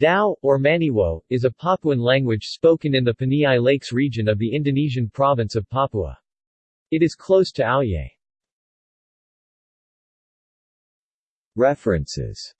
Dao, or Maniwo, is a Papuan language spoken in the Paniai Lakes region of the Indonesian province of Papua. It is close to Auye. References